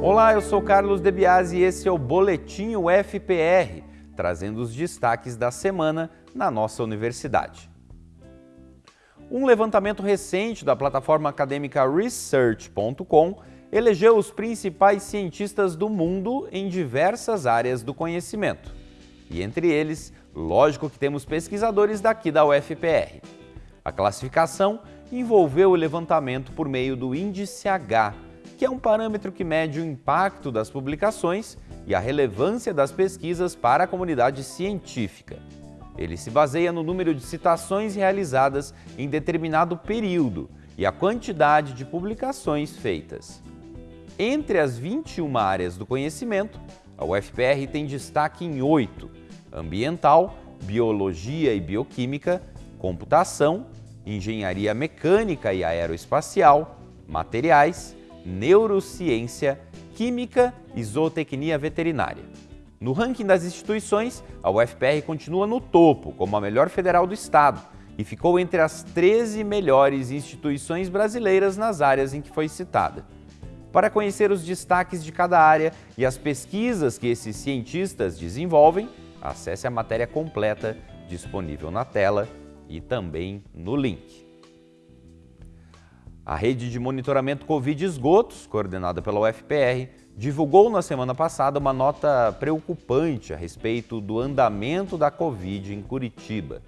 Olá, eu sou Carlos Debiase e esse é o Boletim UFPR, trazendo os destaques da semana na nossa universidade. Um levantamento recente da plataforma acadêmica Research.com elegeu os principais cientistas do mundo em diversas áreas do conhecimento. E entre eles, lógico que temos pesquisadores daqui da UFPR. A classificação envolveu o levantamento por meio do Índice H, que é um parâmetro que mede o impacto das publicações e a relevância das pesquisas para a comunidade científica. Ele se baseia no número de citações realizadas em determinado período e a quantidade de publicações feitas. Entre as 21 áreas do conhecimento, a UFPR tem destaque em oito: ambiental, biologia e bioquímica, computação, engenharia mecânica e aeroespacial, materiais, neurociência, química e zootecnia veterinária. No ranking das instituições, a UFPR continua no topo, como a melhor federal do estado, e ficou entre as 13 melhores instituições brasileiras nas áreas em que foi citada. Para conhecer os destaques de cada área e as pesquisas que esses cientistas desenvolvem, acesse a matéria completa disponível na tela e também no link. A rede de monitoramento Covid esgotos, coordenada pela UFPR, divulgou na semana passada uma nota preocupante a respeito do andamento da Covid em Curitiba.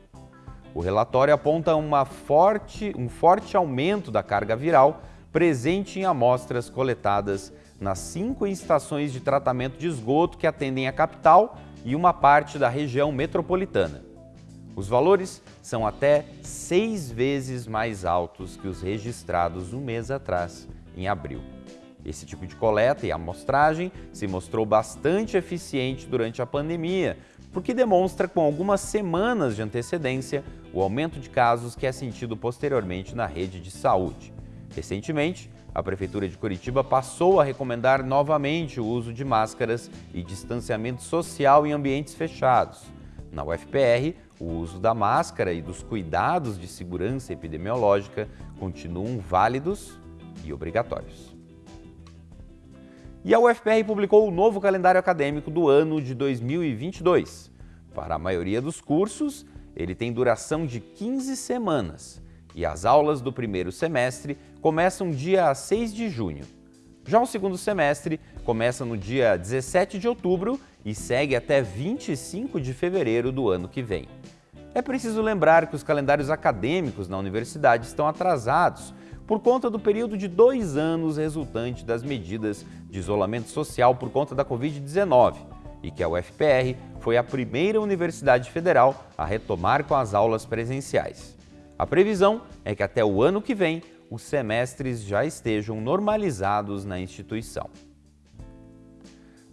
O relatório aponta forte, um forte aumento da carga viral presente em amostras coletadas nas cinco estações de tratamento de esgoto que atendem a capital e uma parte da região metropolitana. Os valores são até seis vezes mais altos que os registrados um mês atrás, em abril. Esse tipo de coleta e amostragem se mostrou bastante eficiente durante a pandemia, porque demonstra com algumas semanas de antecedência o aumento de casos que é sentido posteriormente na rede de saúde. Recentemente, a Prefeitura de Curitiba passou a recomendar novamente o uso de máscaras e distanciamento social em ambientes fechados. Na UFPR, o uso da máscara e dos cuidados de segurança epidemiológica continuam válidos e obrigatórios. E a UFPR publicou o novo calendário acadêmico do ano de 2022. Para a maioria dos cursos, ele tem duração de 15 semanas e as aulas do primeiro semestre começam dia 6 de junho. Já o segundo semestre começa no dia 17 de outubro e segue até 25 de fevereiro do ano que vem. É preciso lembrar que os calendários acadêmicos na universidade estão atrasados por conta do período de dois anos resultante das medidas de isolamento social por conta da Covid-19 e que a UFPR foi a primeira universidade federal a retomar com as aulas presenciais. A previsão é que até o ano que vem os semestres já estejam normalizados na instituição.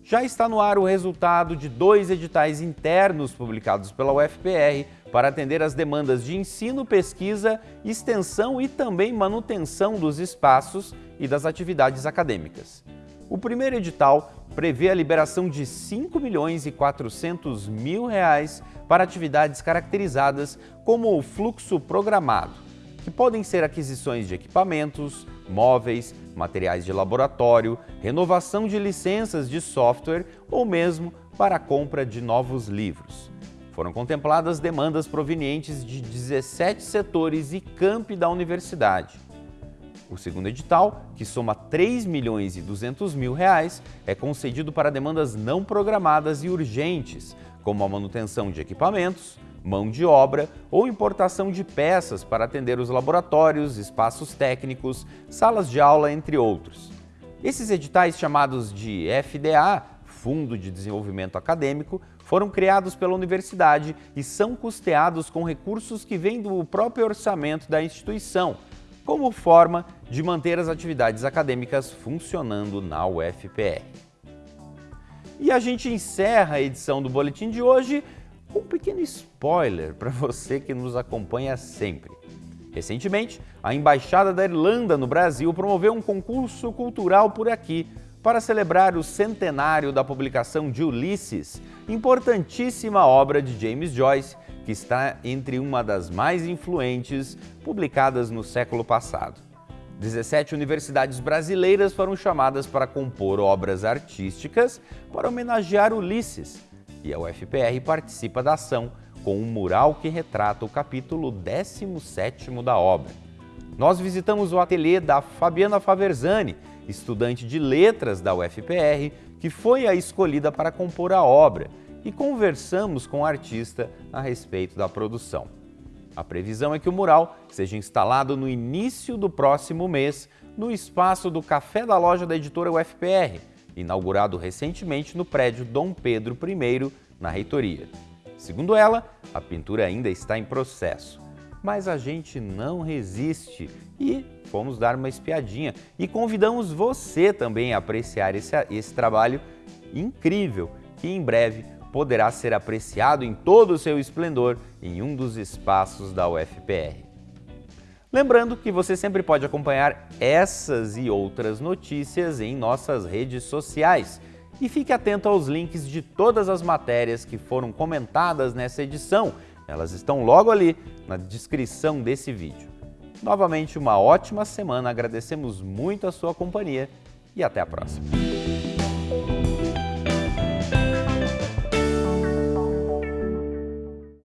Já está no ar o resultado de dois editais internos publicados pela UFPR para atender às demandas de ensino, pesquisa, extensão e também manutenção dos espaços e das atividades acadêmicas. O primeiro edital prevê a liberação de 5 milhões e 400 mil reais para atividades caracterizadas como o fluxo programado, que podem ser aquisições de equipamentos, móveis, materiais de laboratório, renovação de licenças de software ou mesmo para a compra de novos livros. Foram contempladas demandas provenientes de 17 setores e campi da universidade. O segundo edital, que soma 3 milhões e 200 mil reais, é concedido para demandas não programadas e urgentes, como a manutenção de equipamentos, mão de obra ou importação de peças para atender os laboratórios, espaços técnicos, salas de aula, entre outros. Esses editais chamados de FDA, Fundo de Desenvolvimento Acadêmico, foram criados pela universidade e são custeados com recursos que vêm do próprio orçamento da instituição, como forma de manter as atividades acadêmicas funcionando na UFPR. E a gente encerra a edição do Boletim de hoje um pequeno spoiler para você que nos acompanha sempre. Recentemente, a Embaixada da Irlanda no Brasil promoveu um concurso cultural por aqui para celebrar o centenário da publicação de Ulisses, importantíssima obra de James Joyce, que está entre uma das mais influentes publicadas no século passado. 17 universidades brasileiras foram chamadas para compor obras artísticas para homenagear Ulisses, e a UFPR participa da ação com um mural que retrata o capítulo 17º da obra. Nós visitamos o ateliê da Fabiana Faverzani, estudante de letras da UFPR, que foi a escolhida para compor a obra, e conversamos com o artista a respeito da produção. A previsão é que o mural seja instalado no início do próximo mês no espaço do Café da Loja da editora UFPR, inaugurado recentemente no prédio Dom Pedro I, na reitoria. Segundo ela, a pintura ainda está em processo. Mas a gente não resiste e fomos dar uma espiadinha e convidamos você também a apreciar esse, esse trabalho incrível que em breve poderá ser apreciado em todo o seu esplendor em um dos espaços da UFPR. Lembrando que você sempre pode acompanhar essas e outras notícias em nossas redes sociais. E fique atento aos links de todas as matérias que foram comentadas nessa edição. Elas estão logo ali na descrição desse vídeo. Novamente, uma ótima semana, agradecemos muito a sua companhia e até a próxima.